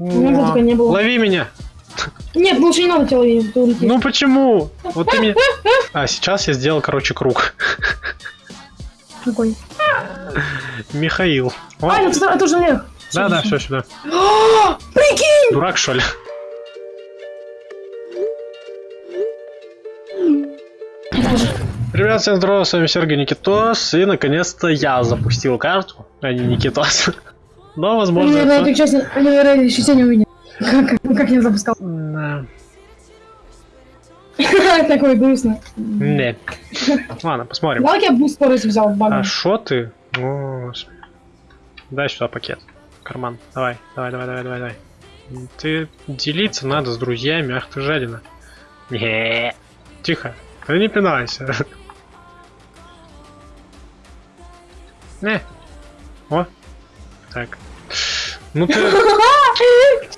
меня только не было. Лови меня! Нет, лучше не надо тебя ловить, ты улетишь. Ну почему? Вот ты меня... А, сейчас я сделал, короче, круг. Какой? Михаил. А, это, это уже Олег. да, да, все сюда. Прикинь! Дурак, что ли? Ребят, всем здорово, с вами Сергей Никитос, и наконец-то я запустил карту, а не Никитос. Но, возможно, наверное, это- эту часть, они, наверное, еще сегодня увидят. Как, как я запускал. Да. Такой грустно. Не. Ладно, посмотрим. Давай я буст скорость взял в А багаж. шо ты? Дай сюда пакет. Карман. Давай, давай, давай, давай, давай, давай. Ты делиться надо с друзьями, ах ты жадина. Не. Тихо. Ты не пинайся. Не. О. Так. Ну ты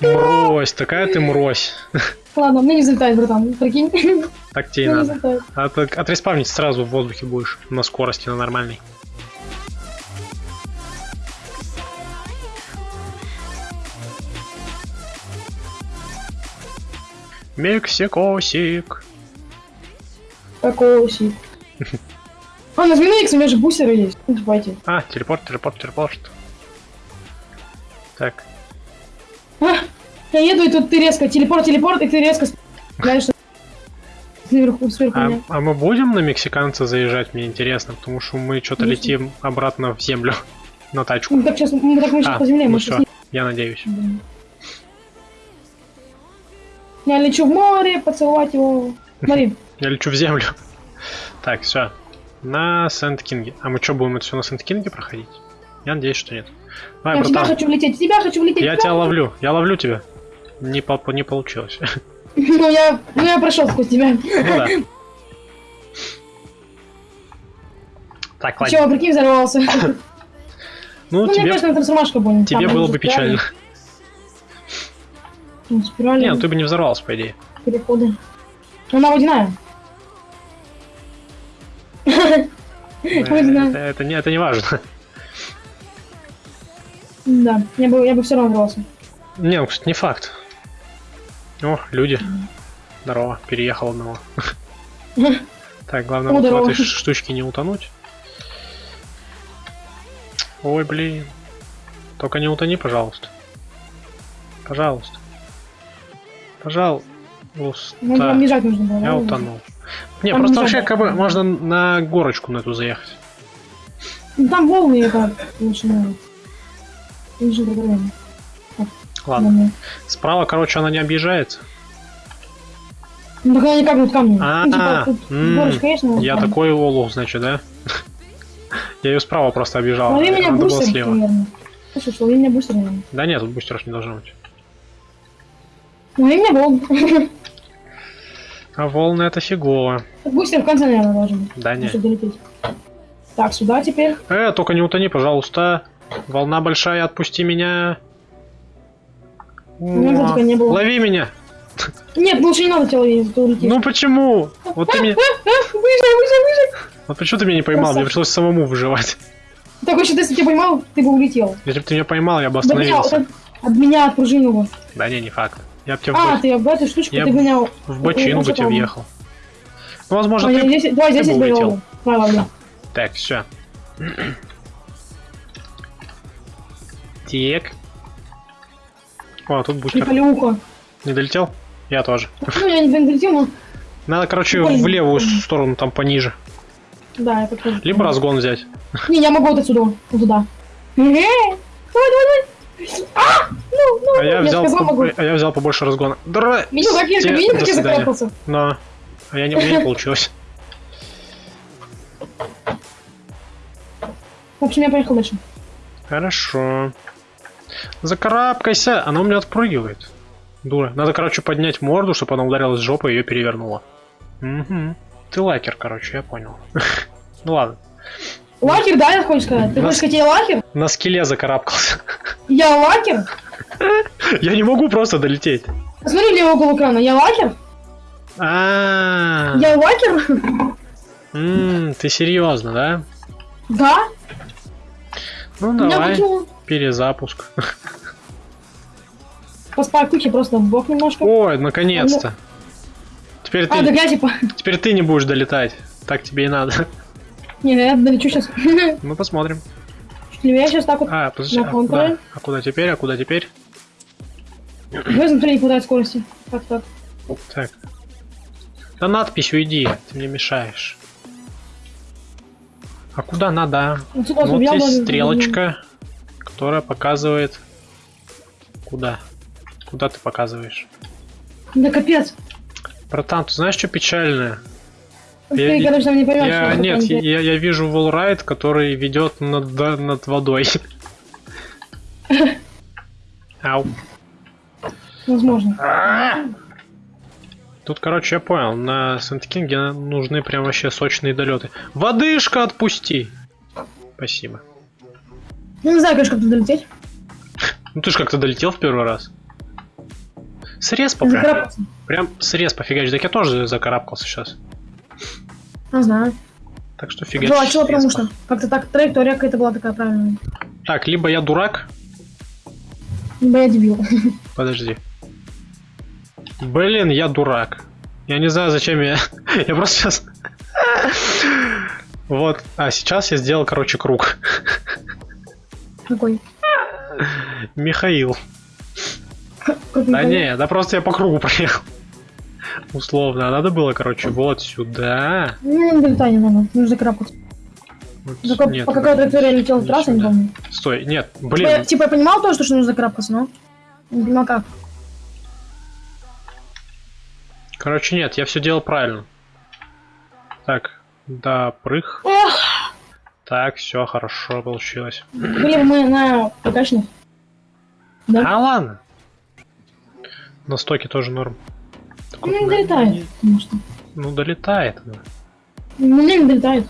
мрось, такая ты мрось. Ладно, мне не взлетает, братан. Прикинь. Мне Так тебе и не надо. А то отреспавнить сразу в воздухе будешь. На скорости, на нормальной. Мексикосик. Такой сик. А, нажми на X, у меня же бустеры есть. Ну, давайте. А, телепорт, телепорт, телепорт. Так. А, я еду, и тут ты резко. Телепорт, телепорт, и ты резко стреляешь сверху, сверху А, а мы будем на мексиканца заезжать, мне интересно, потому что мы что-то летим обратно в землю. На тачку. Ну, так сейчас, ну, так мы сейчас А, по земле, ну мы все, сейчас я надеюсь. Я лечу в море, поцеловать его. Смотри, Я лечу в землю. Так, все. На Сент-Кинге. А мы что, будем это все на Сент-Кинге проходить? Я надеюсь, что нет. Я в тебя хочу влететь, в тебя хочу влететь. Я тебя ловлю. Я ловлю тебя. Не, по- не получилось. Ну, я, ну, я прошел сквозь тебя. Ну да. Так, ладно. Чего, прикинь, взорвался. Ну, Ну, мне, тебе, конечно, трансформашка будет. тебе Там было бы печально. спирали, ну, Спирали, Не, ну ты бы не взорвался, по идее. переходы. Она водяная. Водяная. Это не важно. Да, я бы, я бы все равно взорвался. Не, ну, кстати, не факт. О, люди. Здорово, переехал одного. Так, главное вот в этой штучке не утонуть. Ой, блин. Только не утони, пожалуйста. Пожалуйста. Пожалуйста. Ну, бежать нужно было. Я утонул. Не, просто вообще как бы можно на горочку на эту заехать. Ну, там волны это лучше Лучше программе. Ладно. Справа, короче, она не объезжается. Ну, так как будут камни. А, Ну, типа, тут м, горочка есть, но Я камни. такой олух, значит, да? Я ее справа просто объезжал. Лови меня бустер, слева. что, лови меня бустер, наверное. Да нет, тут бустеров не должно быть. Лови меня волн. А волны это фигово. Бустер в конце, наверное, должен быть. Да нет. Так, сюда теперь. Э, только не утони, пожалуйста. Волна большая, отпусти меня. О, только не было. Лови меня. Нет, лучше не надо тебя ловить. Ну почему? Вот ты меня... А, выжи, выжи, выжи. Вот почему ты меня не поймал? Мне пришлось самому выживать. Так, вообще, если тебя поймал, ты бы улетел. Если бы ты меня поймал, я бы меня, остановился. от, от меня отпружинил бы. Да не, не факт. Я бы тебя в, А, бо- ты об эту штучку Я ты гонял. в бочину бы тебе въехал. Ну, возможно, Ой, ты... здесь, давай, здесь ты бы улетел. Давай. Так, все. Так. О, тут. Приколюха. Не долетел? Я тоже. Ну, я не долетел, но... Надо, короче, в левую сторону, там пониже. Да, я так тоже. Либо разгон взять. Не, я могу вот отсюда, вот туда. Давай, давай, давай. А! Ну, ну, А я ну, взял, сказал, по- могу. а я взял побольше разгона. Дра... Видел, как я, видел, как я закарабкался? Но. А я не, меня не получилось. В общем, я поехал дальше. Хорошо. Закарабкайся. Она у меня отпрыгивает. Дура. Надо, короче, поднять морду, чтобы она ударилась жопой и ее перевернула. Угу. Ты лакер, короче, я понял. Ну ладно. Лакер, да, я хочешь сказать? Ты хочешь сказать, я лакер? На скеле закарабкался. Я лакер? Я не могу просто долететь. Посмотри в левый угол экрана. Я лакер? А, Я лакер? М, ты серьезно, да? Да? Ну давай? Перезапуск. по спаркухе просто в бок немножко. Ой, наконец-то. Теперь А, ты, я типа... теперь ты не будешь долетать. Так тебе и надо. Не, я долечу сейчас. Ну, посмотрим. Я сейчас так вот... А, подожди, На а контуре. куда? А куда теперь? А куда теперь? Вы смотри, хватает скорости. Так, так. Так. На надпись уйди, ты мне мешаешь. А куда надо? Отсюда вот Вот бы- стрелочка, которая показывает... Куда? Куда ты показываешь? Да капец. Братан, ты знаешь, что печальное? Ты, Я- короче, там не поймешь. Я, нет, я, я вижу волрайд, который ведет над, над водой. Ау. Возможно. Тут, короче, я понял, на Сент-Кинге нужны прям вообще сочные долеты. Водышка отпусти! Спасибо. Ну, не знаю, конечно, как туда долететь. Ну ты ж как-то долетел в первый раз. Срез по прям, прям срез пофигач. Так я тоже закарабкался сейчас. Не знаю. Так что фигач. Желательно, потому что как-то так траектория какая-то была такая правильная. Так, либо я дурак. Либо я дебил. Подожди. Блин, я дурак. Я не знаю, зачем я... Я просто сейчас... Вот. А сейчас я сделал, короче, круг. Какой? Михаил. Да не да просто я по кругу проехал. Условно. А Надо было, короче, вот сюда. Ну, не не надо. Нужно закарабкаться. Вот, нет, по какой траектории я летел не трасса, не помню. Стой, нет, Типа, блин. Типа я понимал то, что что нужно закарабкаться, но... Не понимал как. Короче, нет, я все делал правильно. Так, да, прыг. Эх, Так, все хорошо получилось. блин, мы на покачных. Да? А ладно. На стоке тоже норм. Так Ну, вот, не долетает, потому что. Ну, долетает. она. Ну, не долетает.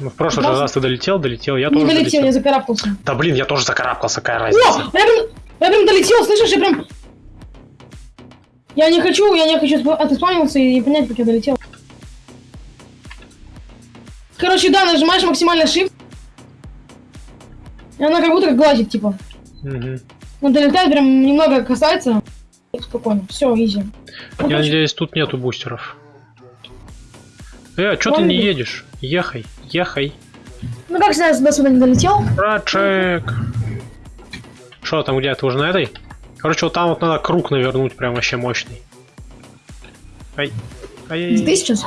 Ну, в прошлый Просто- раз ты долетел, долетел, я не тоже долетел, долетел. я закарабкался. Да блин, я тоже закарабкался, какая О, разница. я прям, я прям долетел, слышишь, я прям... Я не хочу, я не хочу спа- отоспавнился и понять, как я долетел. Короче, да, нажимаешь максимально shift. И она как будто как гладит, типа. Мгм. Ну, долетает, прям немного касается. Спокойно, все, изи. Ну, Я короче, надеюсь, тут нету бустеров. Э, что ты не едешь? Ехай, ехай. Ну, как всегда, до сюда не долетел. Братчик. Что там, где ты уже на этой? Короче, вот там вот надо круг навернуть, прям вообще мощный. Ай. ай Ты сейчас?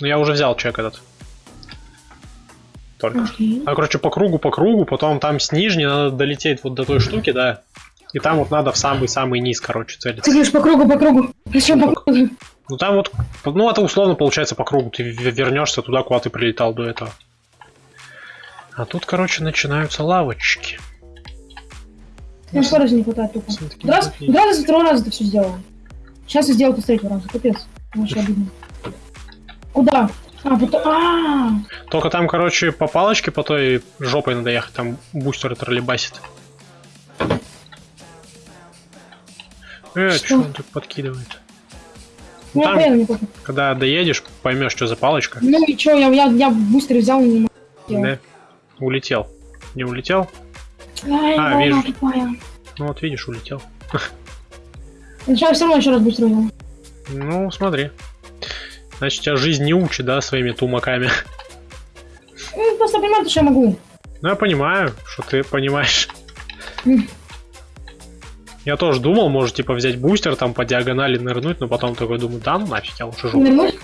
Ну я уже взял чек этот. Только. Окей. А, короче, по кругу, по кругу, потом там с нижней надо долететь вот до той штуки, да. И там вот надо в самый-самый низ, короче, целиться. Ты говоришь по кругу, по кругу. Зачем по кругу? Ну там вот, ну это условно получается по кругу, ты вернешься туда, куда ты прилетал до этого. А тут, короче, начинаются лавочки. Мне скорости не хватает. Всё-таки Раз, раза, второй раз это все сделал. Сейчас я сделал с третьего раза. Капец. Вообще обидно. Куда? А, потом... А, Только там, короче, по палочке, по той жопой надо ехать, там бустер троллейбасит. Э, Что? что он тут подкидывает? ну я Там- понял. Когда доедешь, поймешь, что за палочка. Ну и чё, я, я, я быстро взял и не могу. Да. Улетел. Не улетел? Ай, А, волна вижу. тупая. Ну вот видишь, улетел. Сейчас все равно еще раз быстро взял. Ну, смотри. Значит, тебя жизнь не учит, да, своими тумаками. Ну, просто понимаю, что я могу. Ну, я понимаю, что ты понимаешь. Я тоже думал, может, типа, взять бустер, там, по диагонали нырнуть, но потом такой думаю, да, ну нафиг, я лучше жопу. Нырнуть?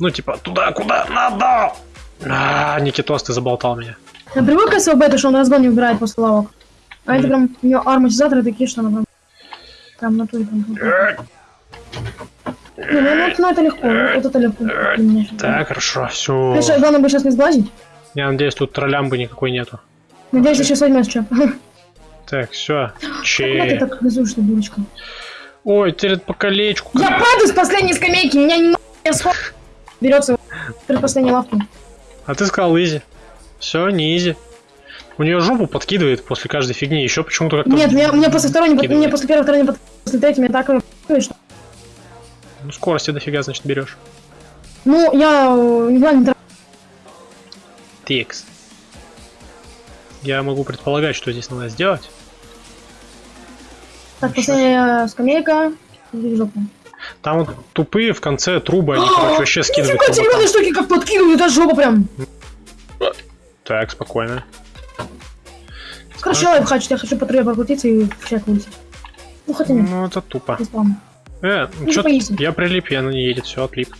Ну, типа, туда, куда надо! А, Никитос, ты заболтал меня. Я привык к СВБ, что он разгон не убирает после лавок. А это Мгм. прям, у него амортизаторы такие, что она прям... Прям на туре прям. Не, ну, ну, ну, это легко, вот это легко. Так, хорошо, все. Конечно, главное бы сейчас не сглазить. Я надеюсь, тут троллямбы никакой нету. Надеюсь, ты сейчас возьмешь чеп. Так, все. Как ты Че. так ты дурочка? Ой, теперь по колечку. Я падаю с последней скамейки, меня не я сход... Берется перед последней лавки. А ты сказал изи. Все, не изи. У нее жопу подкидывает после каждой фигни. Еще почему-то как-то. Нет, меня, мне после второй не под- подкидывает. мне после первой, второй не под... после третьей меня так э, что... Ну, скорости дофига, значит, берешь. Ну, я э, не знаю, не тра- Текс. Я могу предполагать, что здесь надо сделать. Так, последняя скамейка. В жопу. Там вот тупые в конце трубы, они, короче, вообще скидывают Нифига эти штуки как подкидывают, это жопа прям. Так, спокойно. Короче, лайфхак, я хочу по трубе прокрутиться и человек вылететь. Ну, хотя нет, Ну, это тупо. Э, Ну, чё типа я прилип, я на не едет, все, отлип.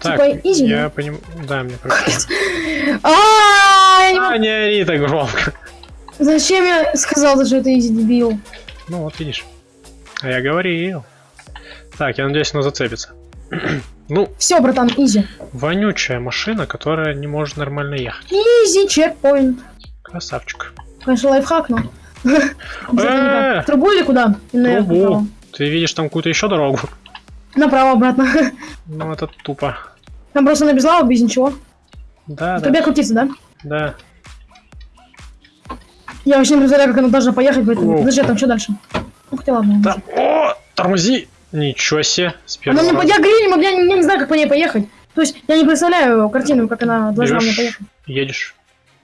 Так, Типа easy, я понимаю, да, мне кажется. А, не ори так громко. Зачем я сказал, что это easy дебил? Ну, вот видишь. А я говорил. Так, я надеюсь, она зацепится. ну, Все, братан, easy. вонючая машина, которая не может нормально ехать. Easy checkpoint. Красавчик. Конечно, лайфхак, но... Э, Трубу или куда? Трубу. Ты видишь там какую-то еще дорогу? Направо, обратно. Ну, это тупо. Там просто на безлаву, без ничего. Да, да, трубе крутиться, да? да. Я вообще не представляю, как она должна поехать, поэтому... Оу. Подожди, там что дальше? Ну, хотя ладно. Там, о, тормози! Ничего себе, с Она первого раза. Я говорю, не могу- я не, я не знаю, как по ней поехать. То есть, я не представляю картину, как она должна мне поехать. едешь.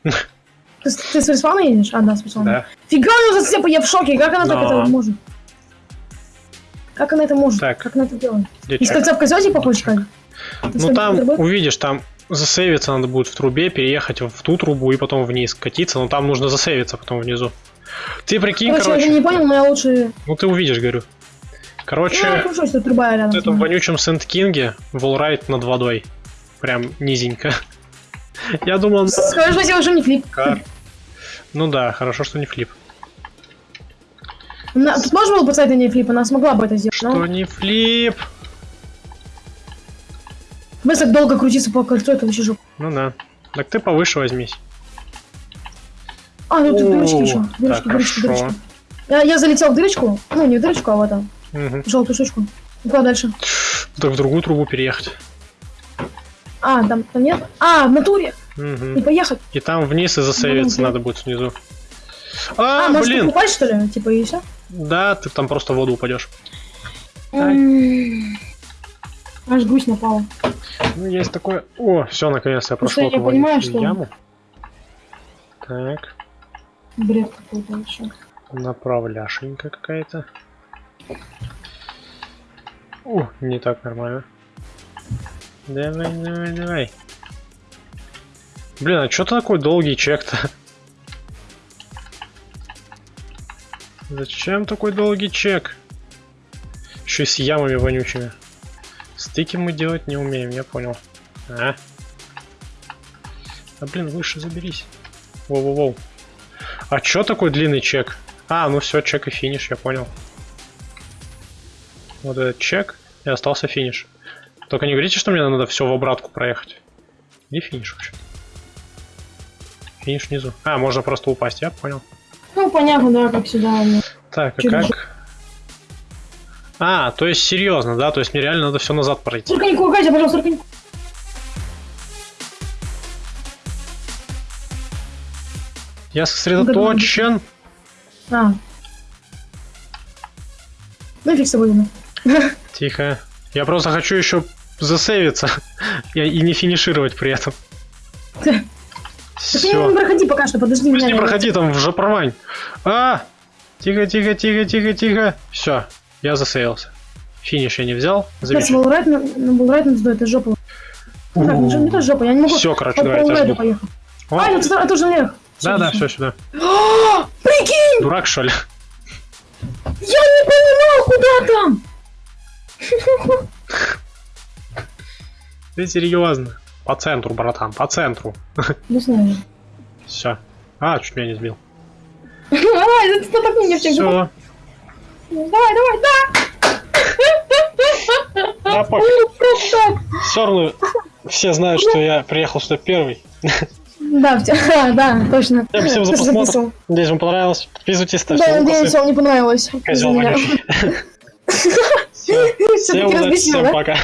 Ты, ты с респауна едешь? А, да, с респауна. Да. Фига у нее зацепа, я в шоке. Как она так Но. это может? Как она это может? Так. Как она это делает? Где Из кольца в кольцо сказать? Ты Ну там, увидишь, там засейвиться надо будет в трубе, переехать в ту трубу и потом вниз катиться, но там нужно засейвиться потом внизу. Ты прикинь, Короче, короче, я не понял, но я лучше... ну ты увидишь, говорю. Ну, я Короче, хорошо, что труба рядом. в этом вонючем Сент-Кинге волрайт над водой. Прям низенько. Я думал, Скажи, что не флип. кар. Ну да, хорошо, что не флип. На- Тут можно было поставить на ней флип, она смогла бы это сделать. Что Но не флип? мы так долго крутиться по кольцу, это вообще жопа. Ну да. Так ты повыше возьмись. А, ну тут дырочки еще. Дырочки, так, дырочки, хорошо. дырочки. Я, я залетел в дырочку, ну не в дырочку, а в это, Мгм. в желтую штучку. И куда дальше? Так в другую трубу переехать. А, там, там нет? А, в натуре! Мгм. И поехать. И там вниз и засейвиться Ну, надо будет снизу. А, А, может блин! упасть, что ли? Типа, и все? Да, ты там просто в воду упадешь. Аж гусь напала. Ну, есть такое... О, все, наконец-то я прошел я эту понимаю, что- яму. Так, Бред какой-то вообще. направляшенька какая-то. О, не так нормально. Давай, давай, давай. Блин, а что такой долгий чек-то? Зачем такой долгий чек? Еще и с ямами вонючими. Стыки мы делать не умеем, я понял. А? А блин, выше заберись. Воу-воу-воу. А чё такой длинный чек? А, ну все, чек и финиш, я понял. Вот этот чек, и остался финиш. Только не говорите, что мне надо все в обратку проехать. Где финиш вообще? Финиш внизу. А, можно просто упасть, я понял. Ну, понятно, да, как сюда. Так, а как? А, то есть серьезно, да? То есть мне реально надо все назад пройти. Сороконьку, Катя, пожалуйста, сороконьку. Я сосредоточен. А. Ну, фиг с тобой. Тихо. Я просто хочу еще засейвиться и, и не финишировать при этом. Так ты не проходи пока что, подожди Пусть меня. не проходи там в жопорвань. А! Тихо, тихо, тихо, тихо, тихо. Все, я засейвился. Финиш я не взял. Сейчас. Волрайт, на ну, Волрайт надо, это жопа. Ну, не то жопа, я не могу Все, короче, давай, я. О, А, это тоже наверх. Да, да, все сюда. А, Прикинь, Дурак, что ли? я не понимал, куда там. Ты серьезно? По центру, братан, по центру. Не знаю. Все. А, чуть меня не сбил. Давай, ты так мне в чек. Все. Давай, давай, да. Да, пофиг. Ну. Все равно все знают, что я приехал сюда первый. Да, а, да, точно. Всем всем за просмотр. Надеюсь, вам понравилось. Подписывайтесь, ставьте Да, лайки. надеюсь, вам не понравилось. Козел. Всё, Всем удачи, да? пока.